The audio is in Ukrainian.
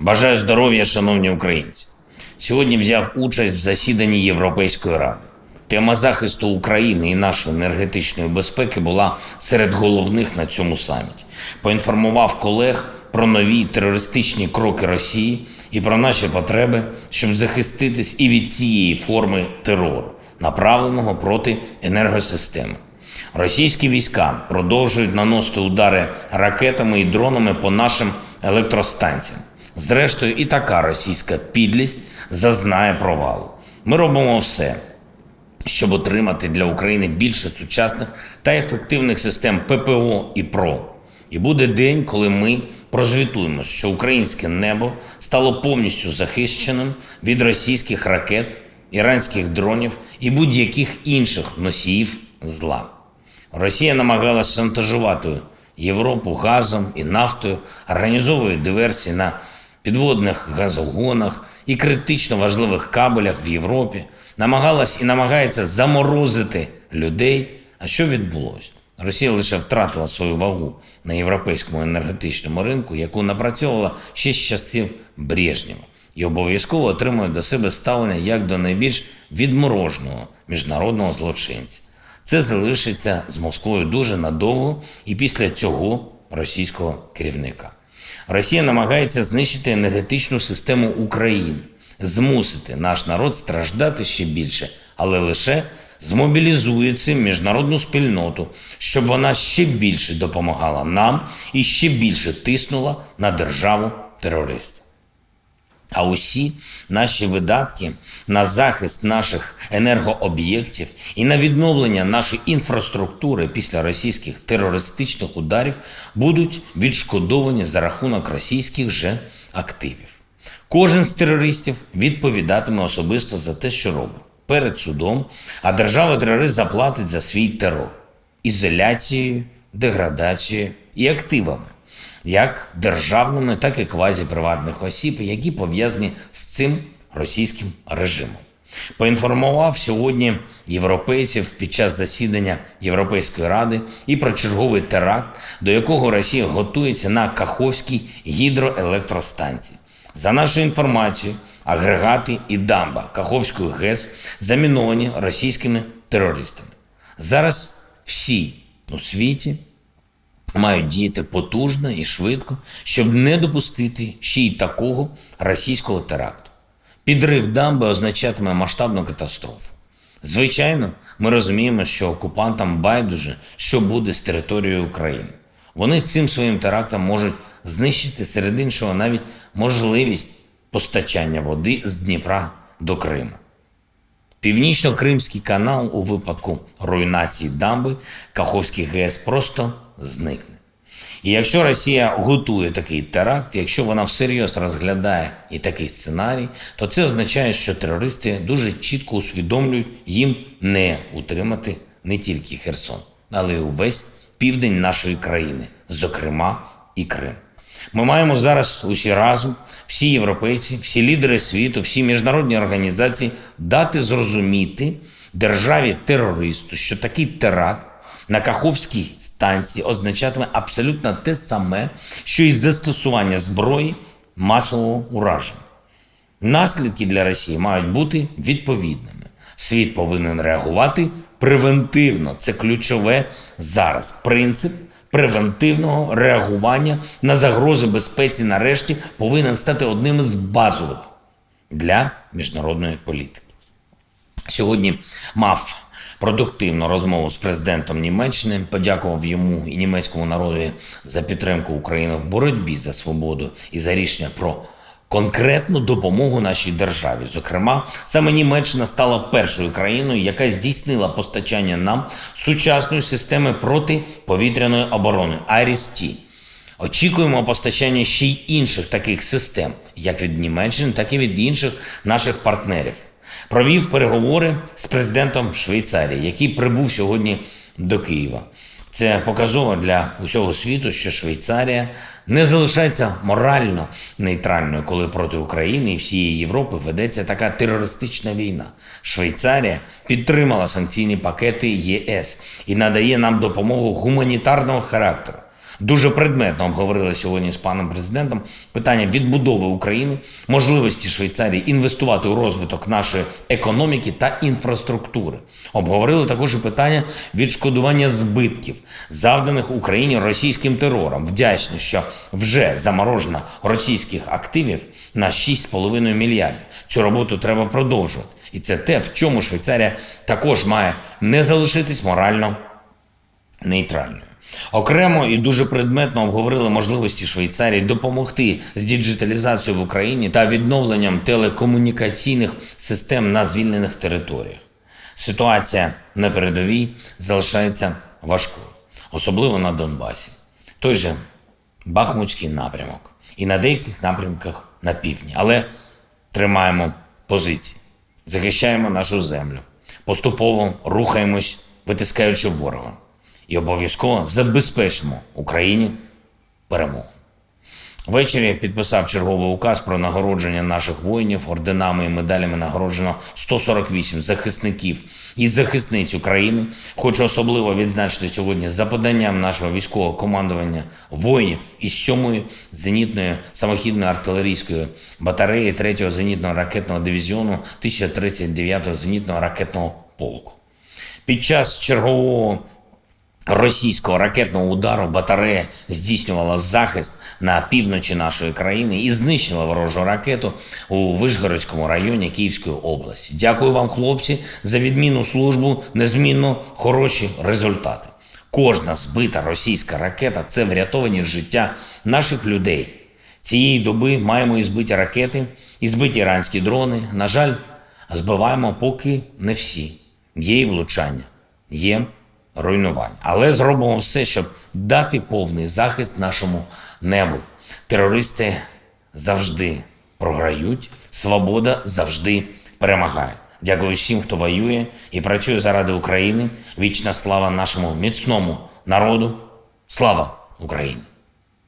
Бажаю здоров'я, шановні українці. Сьогодні взяв участь в засіданні Європейської ради. Тема захисту України і нашої енергетичної безпеки була серед головних на цьому саміті. Поінформував колег про нові терористичні кроки Росії і про наші потреби, щоб захиститись і від цієї форми терору, направленого проти енергосистеми. Російські війська продовжують наносити удари ракетами і дронами по нашим електростанціям. Зрештою, і така російська підлість зазнає провалу. Ми робимо все, щоб отримати для України більше сучасних та ефективних систем ППО і ПРО. І буде день, коли ми прозвітуємо, що українське небо стало повністю захищеним від російських ракет, іранських дронів і будь-яких інших носіїв зла. Росія намагалася шантажувати Європу газом і нафтою, організовує диверсії на підводних газогонах і критично важливих кабелях в Європі, намагалась і намагається заморозити людей. А що відбулося? Росія лише втратила свою вагу на європейському енергетичному ринку, яку напрацьовувала ще з часів Брежнєва, і обов'язково отримує до себе ставлення як до найбільш відмороженого міжнародного злочинця. Це залишиться з Москвою дуже надовго і після цього російського керівника. Росія намагається знищити енергетичну систему України, змусити наш народ страждати ще більше, але лише змобілізує цим міжнародну спільноту, щоб вона ще більше допомагала нам і ще більше тиснула на державу терориста. А усі наші видатки на захист наших енергооб'єктів і на відновлення нашої інфраструктури після російських терористичних ударів будуть відшкодовані за рахунок російських же активів. Кожен з терористів відповідатиме особисто за те, що робить. Перед судом, а держава-терорист заплатить за свій терор. Ізоляцією, деградацією і активами як державними, так і квазіприватних осіб, які пов'язані з цим російським режимом. Поінформував сьогодні європейців під час засідання Європейської ради і про черговий теракт, до якого Росія готується на Каховській гідроелектростанції. За нашою інформацією, агрегати і дамба Каховської ГЕС заміновані російськими терористами. Зараз всі у світі мають діяти потужно і швидко, щоб не допустити ще й такого російського теракту. Підрив дамби означатиме масштабну катастрофу. Звичайно, ми розуміємо, що окупантам байдуже, що буде з територією України. Вони цим своїм терактом можуть знищити серед іншого навіть можливість постачання води з Дніпра до Криму. Північно-Кримський канал у випадку руйнації дамби Каховський ГЕС просто зникне. І якщо Росія готує такий теракт, якщо вона всерйоз розглядає і такий сценарій, то це означає, що терористи дуже чітко усвідомлюють їм не утримати не тільки Херсон, але й увесь південь нашої країни, зокрема і Крим. Ми маємо зараз усі разом, всі європейці, всі лідери світу, всі міжнародні організації дати зрозуміти державі терористу, що такий теракт на Каховській станції означатиме абсолютно те саме, що і застосування зброї масового ураження. Наслідки для Росії мають бути відповідними. Світ повинен реагувати превентивно. Це ключове зараз. Принцип превентивного реагування на загрози безпеці нарешті повинен стати одним із базових для міжнародної політики. Сьогодні мав продуктивну розмову з президентом Німеччини, подякував йому і німецькому народу за підтримку України в боротьбі за свободу і за рішення про конкретну допомогу нашій державі. Зокрема, саме Німеччина стала першою країною, яка здійснила постачання нам сучасної системи протиповітряної оборони IRIS-T. Очікуємо постачання ще й інших таких систем, як від Німеччини, так і від інших наших партнерів. Провів переговори з президентом Швейцарії, який прибув сьогодні до Києва. Це показово для усього світу, що Швейцарія не залишається морально нейтральною, коли проти України і всієї Європи ведеться така терористична війна. Швейцарія підтримала санкційні пакети ЄС і надає нам допомогу гуманітарного характеру. Дуже предметно обговорили сьогодні з паном президентом питання відбудови України, можливості Швейцарії інвестувати у розвиток нашої економіки та інфраструктури. Обговорили також і питання відшкодування збитків, завданих Україні російським терором. Вдячні, що вже заморожено російських активів на 6,5 мільярдів. Цю роботу треба продовжувати. І це те, в чому Швейцарія також має не залишитись морально нейтральною. Окремо і дуже предметно обговорили можливості Швейцарії допомогти з діджиталізацією в Україні та відновленням телекомунікаційних систем на звільнених територіях. Ситуація на передовій залишається важкою, особливо на Донбасі. Той же Бахмутський напрямок і на деяких напрямках на півдні. Але тримаємо позиції, захищаємо нашу землю, поступово рухаємось, витискаючи ворога, і обов'язково забезпечимо Україні перемогу. Ввечері підписав черговий указ про нагородження наших воїнів орденами і медалями нагороджено 148 захисників і захисниць України. Хочу особливо відзначити сьогодні за поданням нашого військового командування воїнів із 7-ї зенітної самохідної артилерійської батареї 3-го зенітного ракетного дивізіону 1039-го зенітного ракетного полку. Під час чергового російського ракетного удару батарея здійснювала захист на півночі нашої країни і знищила ворожу ракету у Вишгородському районі Київської області. Дякую вам, хлопці, за відмінну службу, незмінно хороші результати. Кожна збита російська ракета це врятовані життя наших людей. Цієї доби маємо і збиті ракети, і збиті іранські дрони. На жаль, збиваємо поки не всі. Є і влучання, є руйнувань. Але зробимо все, щоб дати повний захист нашому небу. Терористи завжди програють, свобода завжди перемагає. Дякую всім, хто воює і працює заради України. Вічна слава нашому міцному народу. Слава Україні!